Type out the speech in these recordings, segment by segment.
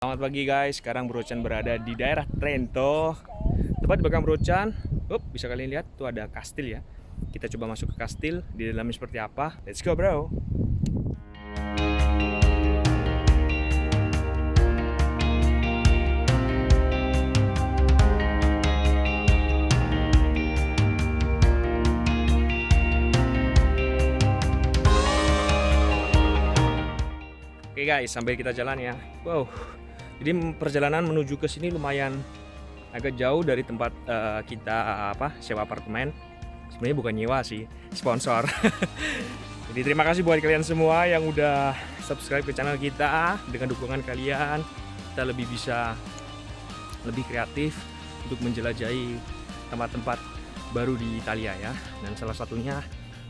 Selamat pagi guys, sekarang Brocan berada di daerah Trento. Tepat di belakang Brocan Up, bisa kalian lihat, tuh ada kastil ya. Kita coba masuk ke kastil, di dalamnya seperti apa? Let's go bro. Oke guys, sampai kita jalan ya. Wow. Jadi perjalanan menuju ke sini lumayan agak jauh dari tempat eh, kita apa sewa apartemen. Sebenarnya bukan nyewa sih, sponsor. Jadi terima kasih buat kalian semua yang udah subscribe ke channel kita. Dengan dukungan kalian, kita lebih bisa lebih kreatif untuk menjelajahi tempat-tempat baru di Italia ya. Dan salah satunya,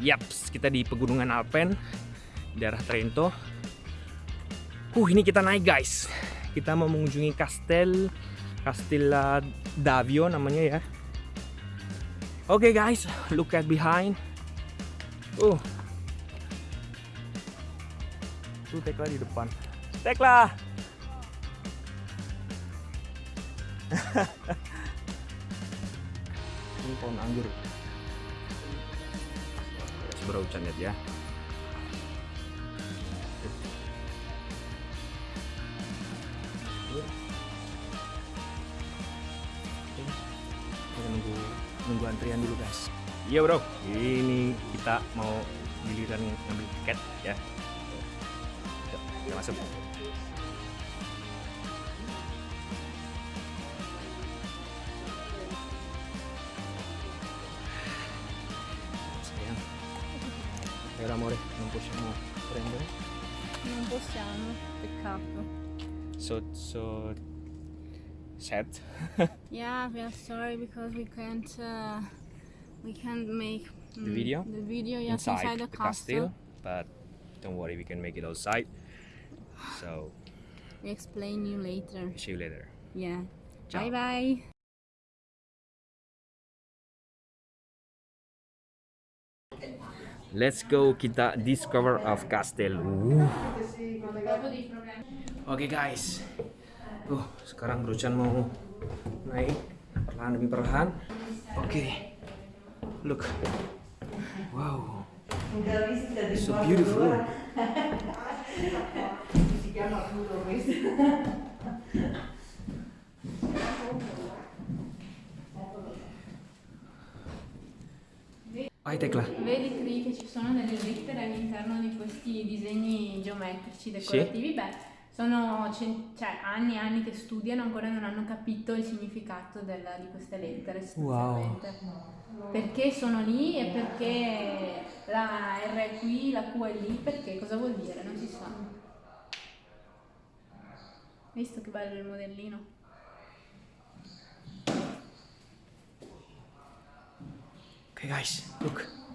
yaps, kita di pegunungan Alpen, daerah Trento. Uh, ini kita naik guys. Kita mau mengunjungi Castel Castella Davio namanya ya. Oke guys, look at behind. Uh. Tuh Tekla di depan. Tekla. ini pohon anggur. Seberapa hujan ya. Kita nunggu nunggu antrian dulu guys. Iya bro. Ini kita mau giliran ngambil tiket ya. Yuk, kita masuk. Sayang. Era amore non possiamo prendere Non possiamo, peccato. so so sad Yeah, we are sorry because we can't uh, we can't make The mm, video? The video yes, inside, inside, the, the castle. castle but don't worry we can make it outside so We explain you later. see you later Yeah. Ciao. Bye bye. Let's go kita discover of castle. Uh. Oke guys, uh, sekarang Brucan mau naik perlahan demi perlahan. Oke, look, wow, so beautiful. Vai Tecla. Vedi qui che ci sono delle lettere all'interno di questi disegni geometrici decorativi? Beh, sono cioè, anni e anni che studiano, ancora non hanno capito il significato della- di queste lettere sostanzialmente. Perché sono lì e perché la R è qui, la Q è lì, perché cosa vuol dire? Non si sa. Visto che bello il modellino? Oke guys, look.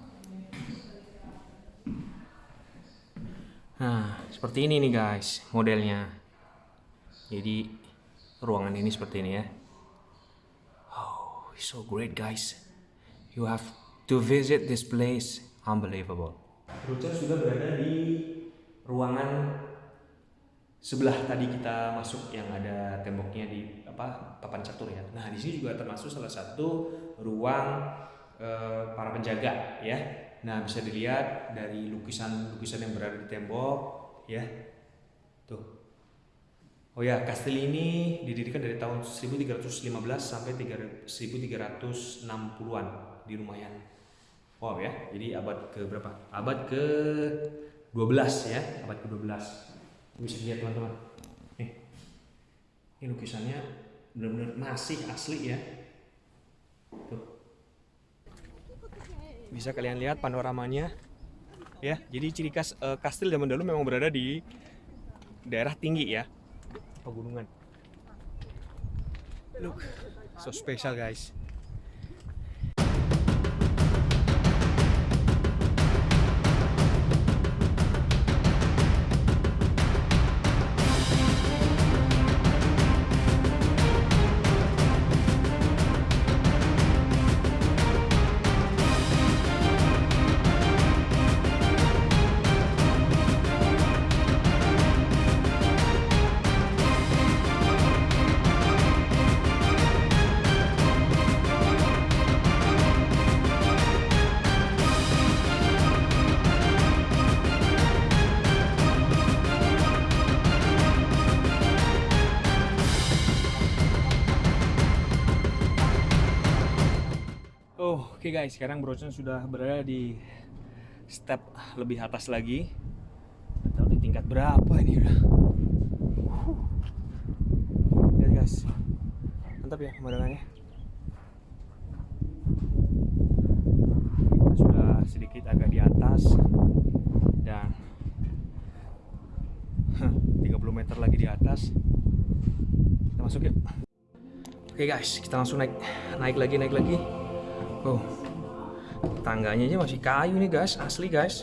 Nah, seperti ini nih guys modelnya. Jadi ruangan ini seperti ini ya. Oh, so great guys. You have to visit this place. Unbelievable. Ruca sudah berada di ruangan sebelah tadi kita masuk yang ada temboknya di apa papan catur ya. Nah di sini juga termasuk salah satu ruang eh, para penjaga ya. Nah bisa dilihat dari lukisan-lukisan yang berada di tembok ya. Tuh. Oh ya, kastil ini didirikan dari tahun 1315 sampai 1360-an di lumayan. Wow ya, jadi abad ke berapa? Abad ke 12 ya, abad ke 12. Bisa lihat teman-teman. Ini lukisannya benar-benar masih asli ya. Tuh. Bisa kalian lihat panoramanya. Ya, jadi ciri khas eh, kastil zaman dulu memang berada di daerah tinggi ya. Pegunungan. Look, so special guys. Wow, oke guys, sekarang Brocen sudah berada di step lebih atas lagi. Nggak tahu di tingkat berapa ini udah. Lihat guys, mantap ya pemandangannya. Kita sudah sedikit agak di atas dan 30 meter lagi di atas. Kita masuk yuk. Oke guys, kita langsung naik naik lagi naik lagi. Oh, tangganya aja masih kayu nih guys, asli guys.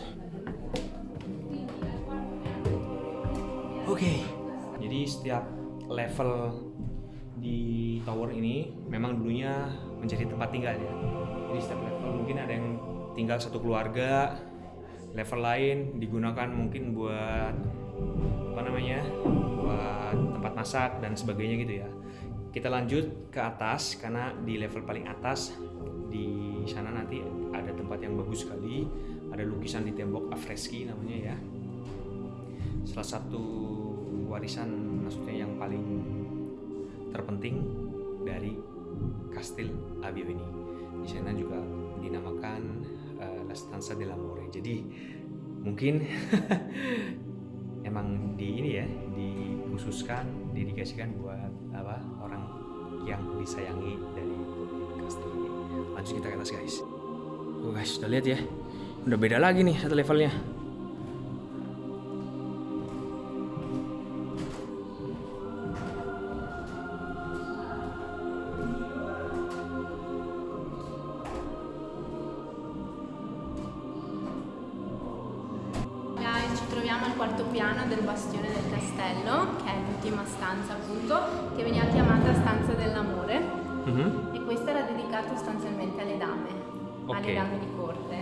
Oke, jadi setiap level di tower ini memang dulunya menjadi tempat tinggal ya. Jadi setiap level mungkin ada yang tinggal satu keluarga, level lain digunakan mungkin buat apa namanya, buat tempat masak dan sebagainya gitu ya. Kita lanjut ke atas karena di level paling atas di sana nanti ada tempat yang bagus sekali. Ada lukisan di tembok afreski namanya ya. Salah satu warisan maksudnya yang paling terpenting dari Kastil Abio ini. Di sana juga dinamakan uh, La Stanza dell'Amore. Jadi mungkin emang di ini ya dikhususkan dedikasikan buat apa orang yang disayangi dari kastil ini lanjut kita ke atas guys oh guys udah lihat ya. Udah beda lagi nih satu levelnya. Guys, ci troviamo al quarto piano del bastione del castello, che è l'ultima stanza appunto, che veniva chiamata stanza dell'amore Mhm. e questa era dedicata sostanzialmente alle dame, alle Ok. dame di corte.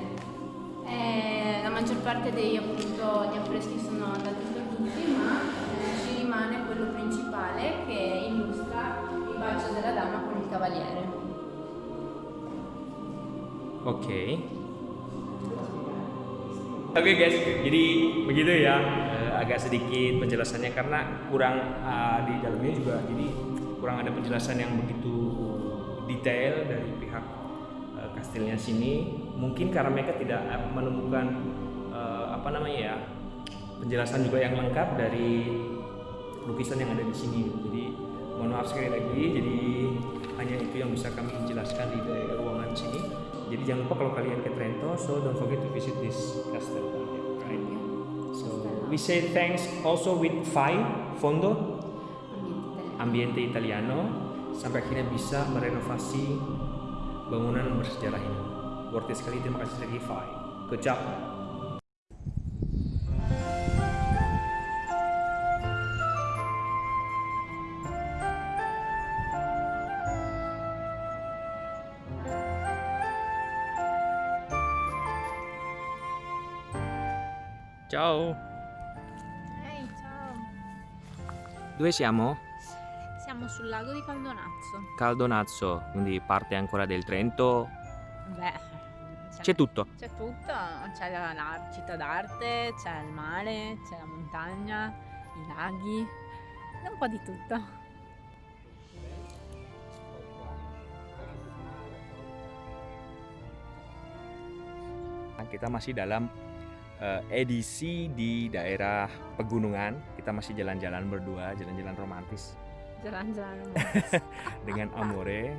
E la maggior parte dei appunto gli affreschi sono andati perduti, ma eh, ci rimane quello principale che illustra il bacio della dama con il cavaliere. Oke. Oke guys, jadi begitu ya. Eh, agak sedikit penjelasannya karena kurang eh, di dalamnya juga jadi kurang ada penjelasan yang begitu detail dari pihak eh, kastilnya sini. Mungkin karena mereka tidak eh, menemukan eh, apa namanya ya penjelasan juga yang lengkap dari lukisan yang ada di sini. Jadi mohon maaf sekali lagi. Jadi hanya itu yang bisa kami jelaskan di ruangan sini. Jadi jangan lupa kalau kalian ke Trento, so don't forget to visit this castle, right? So we say thanks also with Fai Fondo Ambiente italiano. Sampai akhirnya bisa merenovasi bangunan bersejarah ini. Worth it sekali, terima kasih Fai. Good job. Ciao. Ehi, ciao! Dove siamo? Siamo sul lago di Caldonazzo. Caldonazzo, quindi parte ancora del Trento. Beh, C'è tutto. C'è tutto, c'è la, la città d'arte, c'è il mare, c'è la montagna, i laghi, un po' di tutto. Kita masih dalam eh, edisi di daerah pegunungan. Kita masih jalan-jalan berdua, jalan-jalan romantis Jalan-jalan. dengan Amore.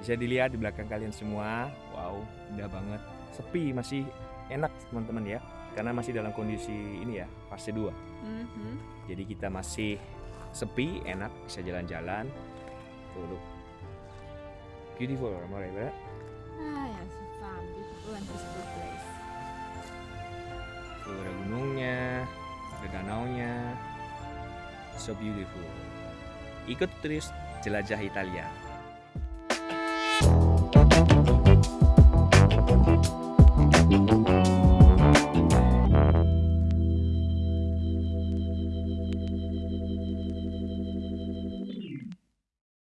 Bisa dilihat di belakang kalian semua. Wow, indah banget. Sepi, masih enak teman-teman ya. Karena masih dalam kondisi ini ya, fase 2. Mhm. Jadi kita masih sepi, enak, bisa jalan-jalan. Tuh, look. Beautiful, Amore, right? Ah, yes, it's a beautiful and peaceful place. Tuh ada gunungnya, ada danaunya. So beautiful. Ikut terus jelajah Italia.